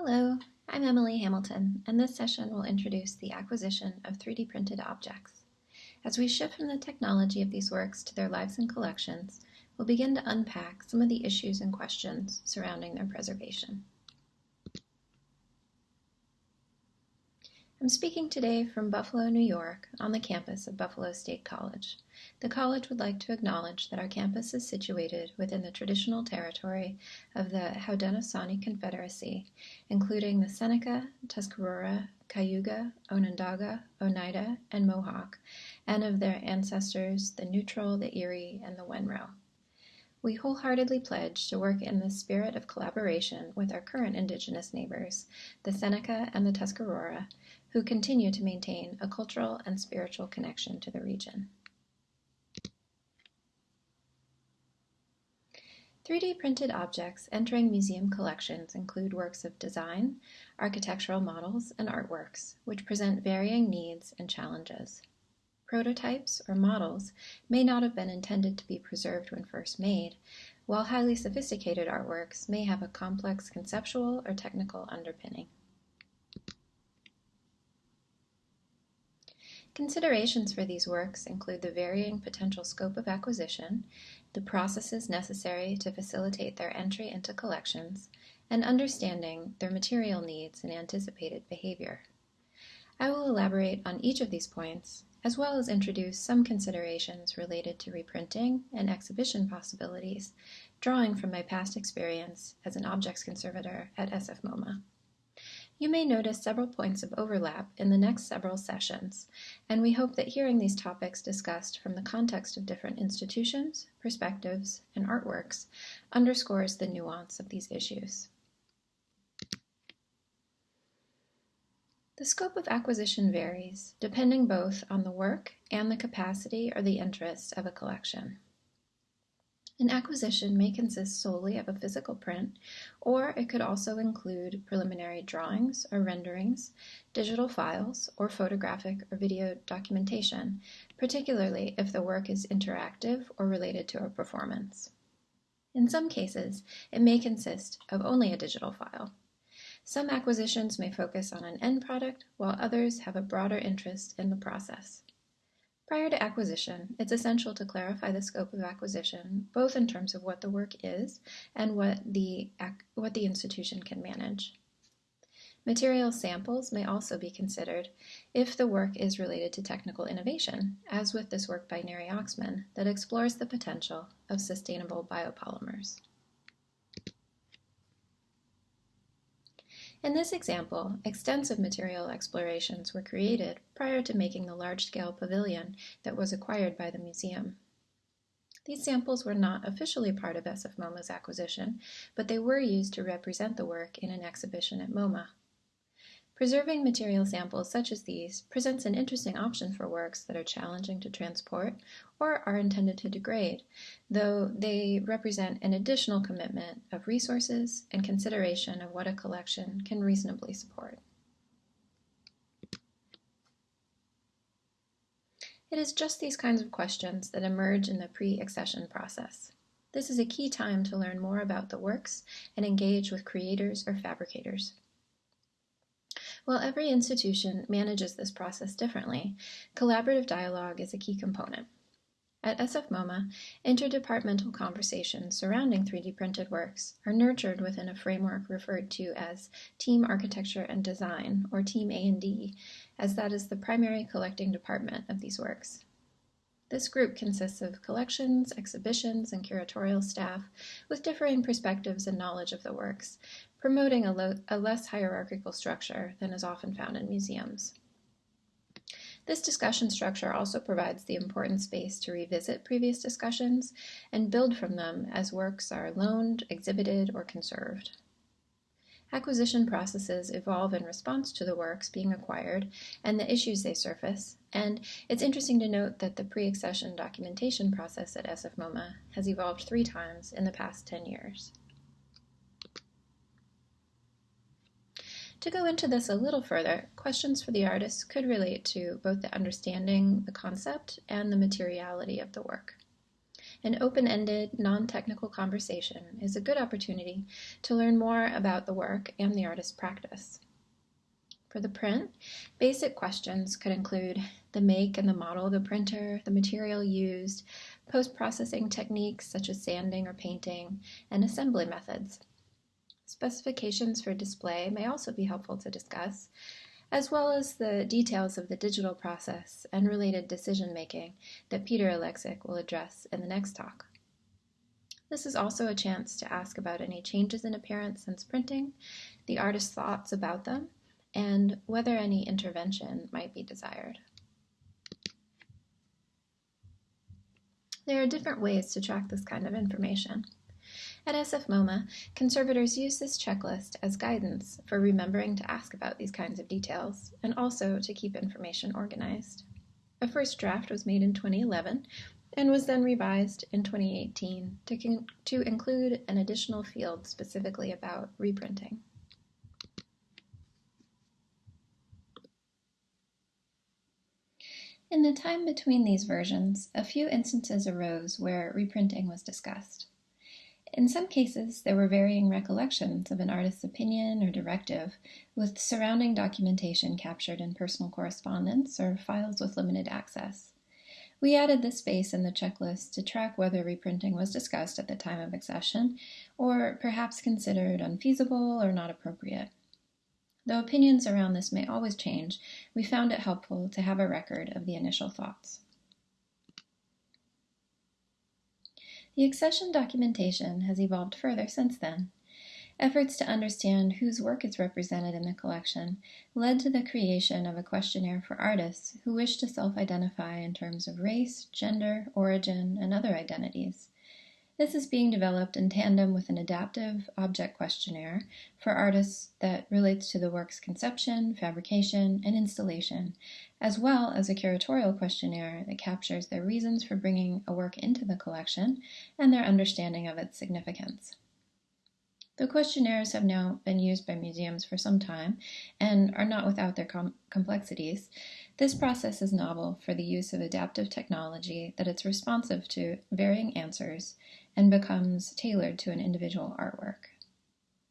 Hello, I'm Emily Hamilton, and this session will introduce the acquisition of 3D printed objects. As we shift from the technology of these works to their lives and collections, we'll begin to unpack some of the issues and questions surrounding their preservation. I'm speaking today from Buffalo, New York, on the campus of Buffalo State College. The college would like to acknowledge that our campus is situated within the traditional territory of the Haudenosaunee Confederacy, including the Seneca, Tuscarora, Cayuga, Onondaga, Oneida, and Mohawk, and of their ancestors, the Neutral, the Erie, and the Wenro. We wholeheartedly pledge to work in the spirit of collaboration with our current Indigenous neighbors, the Seneca and the Tuscarora, who continue to maintain a cultural and spiritual connection to the region. 3D printed objects entering museum collections include works of design, architectural models, and artworks, which present varying needs and challenges. Prototypes or models may not have been intended to be preserved when first made, while highly sophisticated artworks may have a complex conceptual or technical underpinning. Considerations for these works include the varying potential scope of acquisition, the processes necessary to facilitate their entry into collections, and understanding their material needs and anticipated behavior. I will elaborate on each of these points, as well as introduce some considerations related to reprinting and exhibition possibilities, drawing from my past experience as an objects conservator at SF MoMA. You may notice several points of overlap in the next several sessions, and we hope that hearing these topics discussed from the context of different institutions, perspectives, and artworks underscores the nuance of these issues. The scope of acquisition varies, depending both on the work and the capacity or the interest of a collection. An acquisition may consist solely of a physical print, or it could also include preliminary drawings or renderings, digital files, or photographic or video documentation, particularly if the work is interactive or related to a performance. In some cases, it may consist of only a digital file. Some acquisitions may focus on an end product, while others have a broader interest in the process. Prior to acquisition, it's essential to clarify the scope of acquisition, both in terms of what the work is and what the, what the institution can manage. Material samples may also be considered if the work is related to technical innovation, as with this work by Neri Oxman that explores the potential of sustainable biopolymers. In this example, extensive material explorations were created prior to making the large-scale pavilion that was acquired by the museum. These samples were not officially part of SF MoMA's acquisition, but they were used to represent the work in an exhibition at MoMA. Preserving material samples such as these presents an interesting option for works that are challenging to transport or are intended to degrade, though they represent an additional commitment of resources and consideration of what a collection can reasonably support. It is just these kinds of questions that emerge in the pre-accession process. This is a key time to learn more about the works and engage with creators or fabricators. While every institution manages this process differently, collaborative dialogue is a key component. At SF MoMA, interdepartmental conversations surrounding 3D printed works are nurtured within a framework referred to as Team Architecture and Design, or Team A&D, as that is the primary collecting department of these works. This group consists of collections, exhibitions, and curatorial staff with differing perspectives and knowledge of the works, promoting a, a less hierarchical structure than is often found in museums. This discussion structure also provides the important space to revisit previous discussions and build from them as works are loaned, exhibited, or conserved. Acquisition processes evolve in response to the works being acquired and the issues they surface, and it's interesting to note that the pre-accession documentation process at SF MoMA has evolved three times in the past 10 years. To go into this a little further, questions for the artist could relate to both the understanding the concept and the materiality of the work. An open-ended, non-technical conversation is a good opportunity to learn more about the work and the artist's practice. For the print, basic questions could include the make and the model of the printer, the material used, post-processing techniques such as sanding or painting, and assembly methods. Specifications for display may also be helpful to discuss, as well as the details of the digital process and related decision making that Peter Oleksik will address in the next talk. This is also a chance to ask about any changes in appearance since printing, the artist's thoughts about them, and whether any intervention might be desired. There are different ways to track this kind of information. At SF MoMA, conservators use this checklist as guidance for remembering to ask about these kinds of details and also to keep information organized. A first draft was made in 2011 and was then revised in 2018 to, to include an additional field specifically about reprinting. In the time between these versions, a few instances arose where reprinting was discussed. In some cases, there were varying recollections of an artist's opinion or directive, with surrounding documentation captured in personal correspondence or files with limited access. We added this space in the checklist to track whether reprinting was discussed at the time of accession, or perhaps considered unfeasible or not appropriate. Though opinions around this may always change, we found it helpful to have a record of the initial thoughts. The accession documentation has evolved further since then. Efforts to understand whose work is represented in the collection led to the creation of a questionnaire for artists who wish to self-identify in terms of race, gender, origin, and other identities. This is being developed in tandem with an adaptive object questionnaire for artists that relates to the work's conception, fabrication, and installation, as well as a curatorial questionnaire that captures their reasons for bringing a work into the collection and their understanding of its significance. The questionnaires have now been used by museums for some time and are not without their com complexities. This process is novel for the use of adaptive technology that it's responsive to varying answers and becomes tailored to an individual artwork.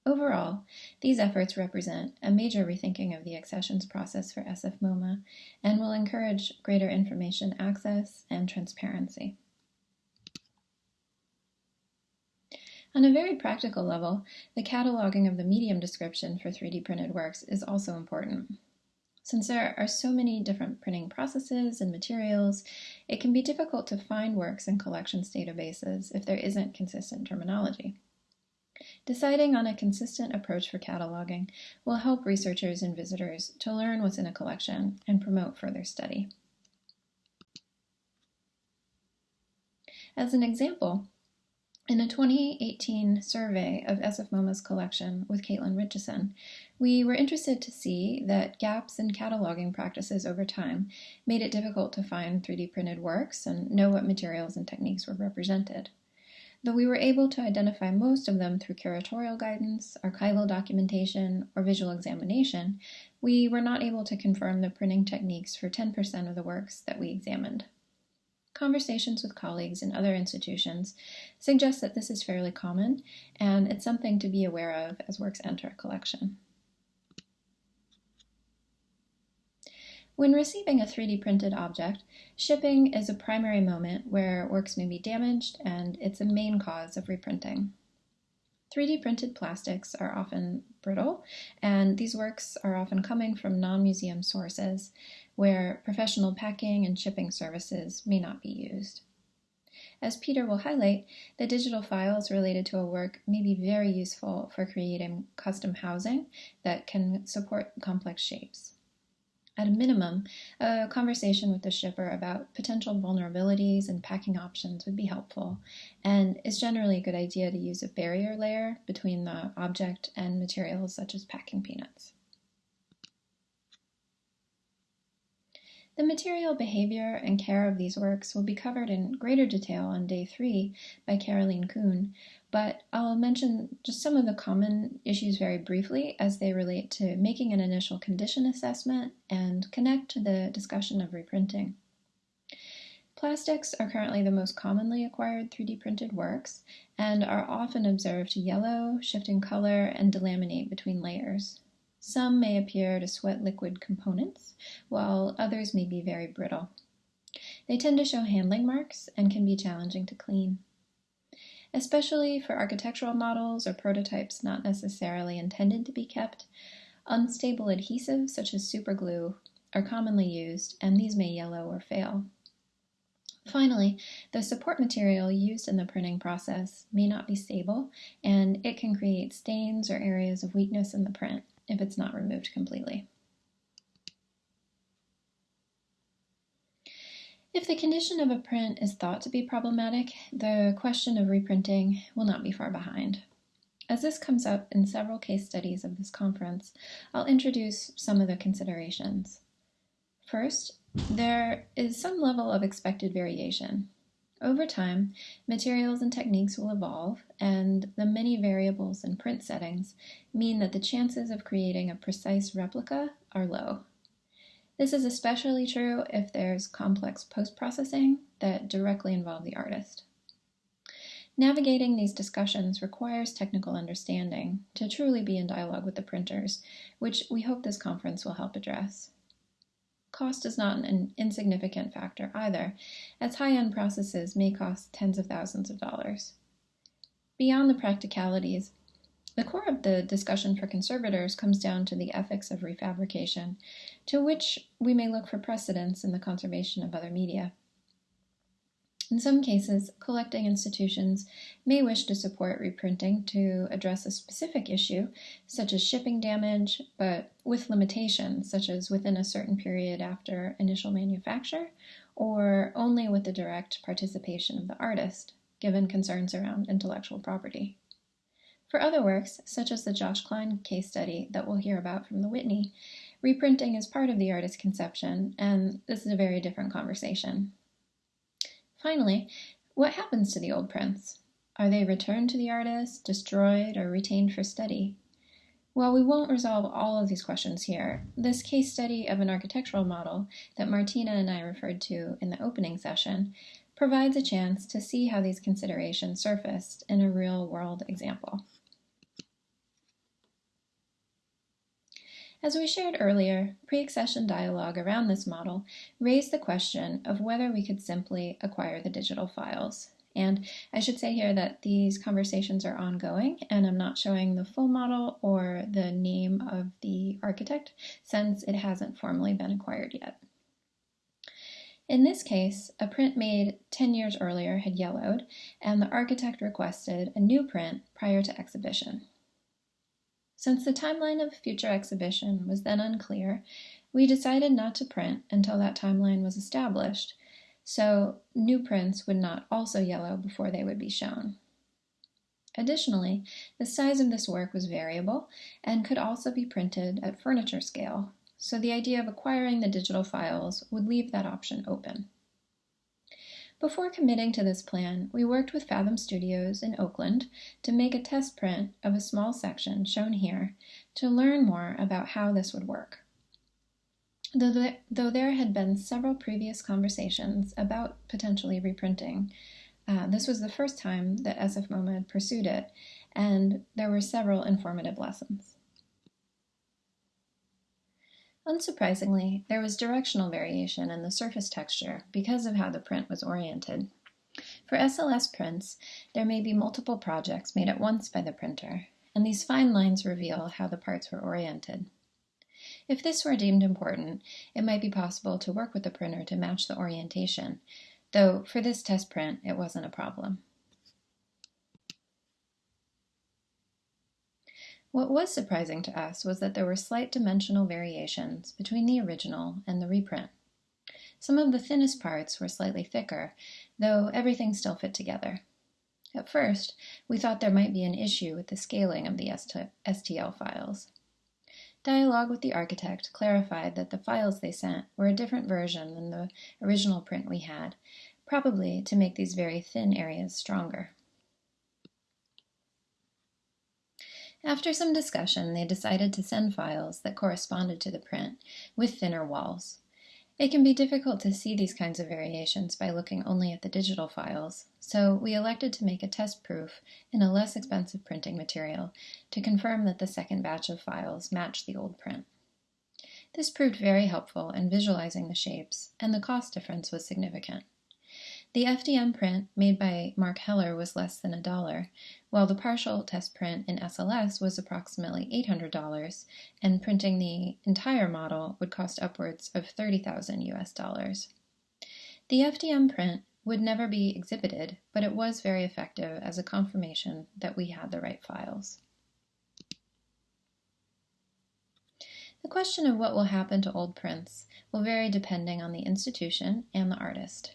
Overall, these efforts represent a major rethinking of the accessions process for SF MoMA and will encourage greater information access and transparency. On a very practical level, the cataloging of the medium description for 3D printed works is also important. Since there are so many different printing processes and materials, it can be difficult to find works in collections databases if there isn't consistent terminology. Deciding on a consistent approach for cataloging will help researchers and visitors to learn what's in a collection and promote further study. As an example, in a 2018 survey of SF MoMA's collection with Caitlin Richardson, we were interested to see that gaps in cataloging practices over time made it difficult to find 3D printed works and know what materials and techniques were represented. Though we were able to identify most of them through curatorial guidance, archival documentation, or visual examination, we were not able to confirm the printing techniques for 10% of the works that we examined. Conversations with colleagues in other institutions suggest that this is fairly common, and it's something to be aware of as works enter a collection. When receiving a 3D printed object, shipping is a primary moment where works may be damaged and it's a main cause of reprinting. 3D printed plastics are often brittle, and these works are often coming from non-museum sources where professional packing and shipping services may not be used. As Peter will highlight, the digital files related to a work may be very useful for creating custom housing that can support complex shapes. At a minimum, a conversation with the shipper about potential vulnerabilities and packing options would be helpful, and it's generally a good idea to use a barrier layer between the object and materials such as packing peanuts. The material behavior and care of these works will be covered in greater detail on day three by Caroline Kuhn, but I'll mention just some of the common issues very briefly as they relate to making an initial condition assessment and connect to the discussion of reprinting. Plastics are currently the most commonly acquired 3D printed works and are often observed to yellow, shift in color, and delaminate between layers. Some may appear to sweat liquid components, while others may be very brittle. They tend to show handling marks and can be challenging to clean. Especially for architectural models or prototypes not necessarily intended to be kept, unstable adhesives such as superglue are commonly used, and these may yellow or fail. Finally, the support material used in the printing process may not be stable, and it can create stains or areas of weakness in the print if it's not removed completely. If the condition of a print is thought to be problematic, the question of reprinting will not be far behind. As this comes up in several case studies of this conference, I'll introduce some of the considerations. First, there is some level of expected variation. Over time, materials and techniques will evolve, and the many variables in print settings mean that the chances of creating a precise replica are low. This is especially true if there's complex post-processing that directly involve the artist. Navigating these discussions requires technical understanding to truly be in dialogue with the printers, which we hope this conference will help address. Cost is not an insignificant factor either, as high-end processes may cost tens of thousands of dollars. Beyond the practicalities, the core of the discussion for conservators comes down to the ethics of refabrication, to which we may look for precedents in the conservation of other media. In some cases, collecting institutions may wish to support reprinting to address a specific issue, such as shipping damage, but with limitations, such as within a certain period after initial manufacture, or only with the direct participation of the artist, given concerns around intellectual property. For other works, such as the Josh Kline case study that we'll hear about from the Whitney, reprinting is part of the artist's conception, and this is a very different conversation. Finally, what happens to the old prints? Are they returned to the artist, destroyed, or retained for study? While we won't resolve all of these questions here, this case study of an architectural model that Martina and I referred to in the opening session provides a chance to see how these considerations surfaced in a real-world example. As we shared earlier, pre-accession dialogue around this model raised the question of whether we could simply acquire the digital files. And I should say here that these conversations are ongoing and I'm not showing the full model or the name of the architect since it hasn't formally been acquired yet. In this case, a print made 10 years earlier had yellowed and the architect requested a new print prior to exhibition. Since the timeline of future exhibition was then unclear, we decided not to print until that timeline was established, so new prints would not also yellow before they would be shown. Additionally, the size of this work was variable and could also be printed at furniture scale, so the idea of acquiring the digital files would leave that option open. Before committing to this plan, we worked with Fathom Studios in Oakland to make a test print of a small section shown here to learn more about how this would work. Though there, had been several previous conversations about potentially reprinting, uh, this was the first time that SF MoMA had pursued it, and there were several informative lessons. Unsurprisingly, there was directional variation in the surface texture because of how the print was oriented. For SLS prints, there may be multiple projects made at once by the printer, and these fine lines reveal how the parts were oriented. If this were deemed important, it might be possible to work with the printer to match the orientation, though for this test print, it wasn't a problem. What was surprising to us was that there were slight dimensional variations between the original and the reprint. Some of the thinnest parts were slightly thicker, though everything still fit together. At first, we thought there might be an issue with the scaling of the STL files. Dialogue with the architect clarified that the files they sent were a different version than the original print we had, probably to make these very thin areas stronger. After some discussion, they decided to send files that corresponded to the print, with thinner walls. It can be difficult to see these kinds of variations by looking only at the digital files, so we elected to make a test proof in a less expensive printing material to confirm that the second batch of files matched the old print. This proved very helpful in visualizing the shapes, and the cost difference was significant. The FDM print made by Mark Heller was less than a dollar, while the partial test print in SLS was approximately $800, and printing the entire model would cost upwards of 30,000 US dollars. The FDM print would never be exhibited, but it was very effective as a confirmation that we had the right files. The question of what will happen to old prints will vary depending on the institution and the artist.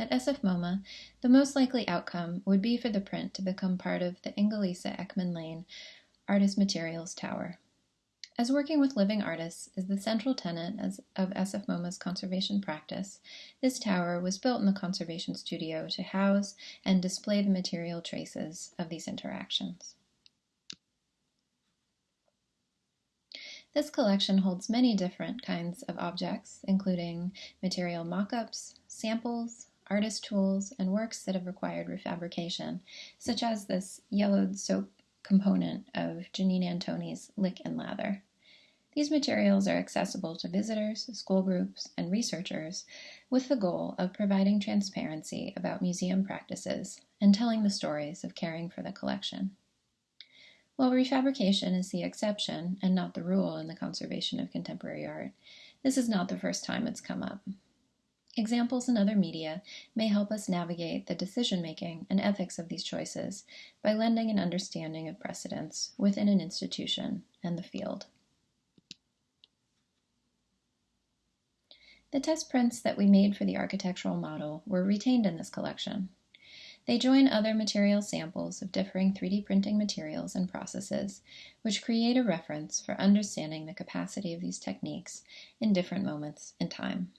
At SF MoMA, the most likely outcome would be for the print to become part of the Inge-Lise Eckmann Lane Artist Materials Tower. As working with living artists is the central tenet of SF MoMA's conservation practice, this tower was built in the conservation studio to house and display the material traces of these interactions. This collection holds many different kinds of objects, including material mock-ups, samples, artist tools, and works that have required refabrication, such as this yellowed soap component of Janine Antoni's Lick and Lather. These materials are accessible to visitors, school groups, and researchers with the goal of providing transparency about museum practices and telling the stories of caring for the collection. While refabrication is the exception and not the rule in the conservation of contemporary art, this is not the first time it's come up. Examples in other media may help us navigate the decision making and ethics of these choices by lending an understanding of precedents within an institution and the field. The test prints that we made for the architectural model were retained in this collection. They join other material samples of differing 3D printing materials and processes, which create a reference for understanding the capacity of these techniques in different moments in time.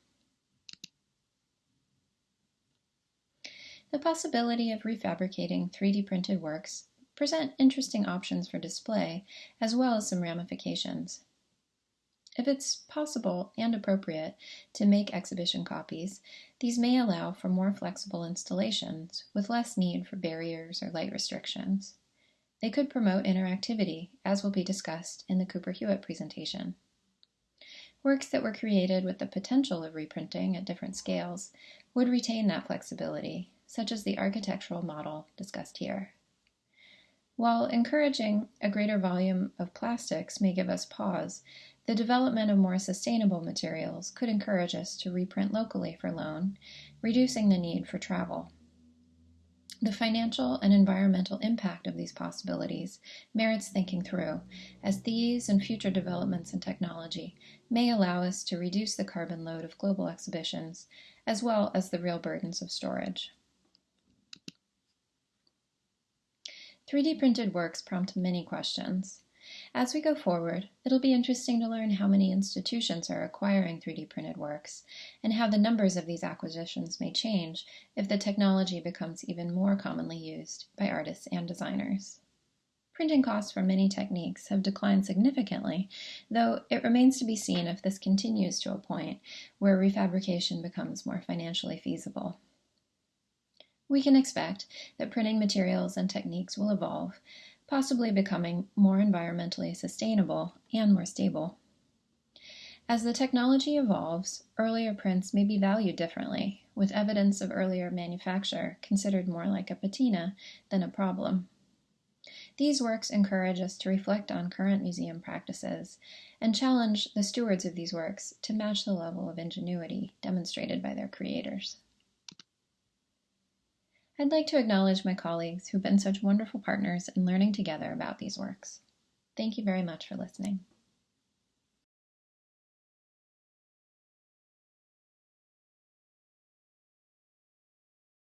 The possibility of refabricating 3D printed works present interesting options for display, as well as some ramifications. If it's possible and appropriate to make exhibition copies, these may allow for more flexible installations with less need for barriers or light restrictions. They could promote interactivity, as will be discussed in the Cooper Hewitt presentation. Works that were created with the potential of reprinting at different scales would retain that flexibility such as the architectural model discussed here. While encouraging a greater volume of plastics may give us pause, the development of more sustainable materials could encourage us to reprint locally for loan, reducing the need for travel. The financial and environmental impact of these possibilities merits thinking through, as these and future developments in technology may allow us to reduce the carbon load of global exhibitions, as well as the real burdens of storage. 3D printed works prompt many questions. As we go forward, it'll be interesting to learn how many institutions are acquiring 3D printed works, and how the numbers of these acquisitions may change if the technology becomes even more commonly used by artists and designers. Printing costs for many techniques have declined significantly, though it remains to be seen if this continues to a point where refabrication becomes more financially feasible. We can expect that printing materials and techniques will evolve, possibly becoming more environmentally sustainable and more stable. As the technology evolves, earlier prints may be valued differently, with evidence of earlier manufacture considered more like a patina than a problem. These works encourage us to reflect on current museum practices and challenge the stewards of these works to match the level of ingenuity demonstrated by their creators. I'd like to acknowledge my colleagues who've been such wonderful partners in learning together about these works. Thank you very much for listening.